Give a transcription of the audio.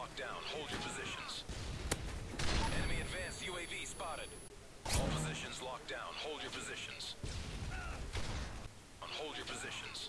locked down. Hold your positions. Enemy advanced UAV spotted. All positions locked down. Hold your positions. Hold your positions.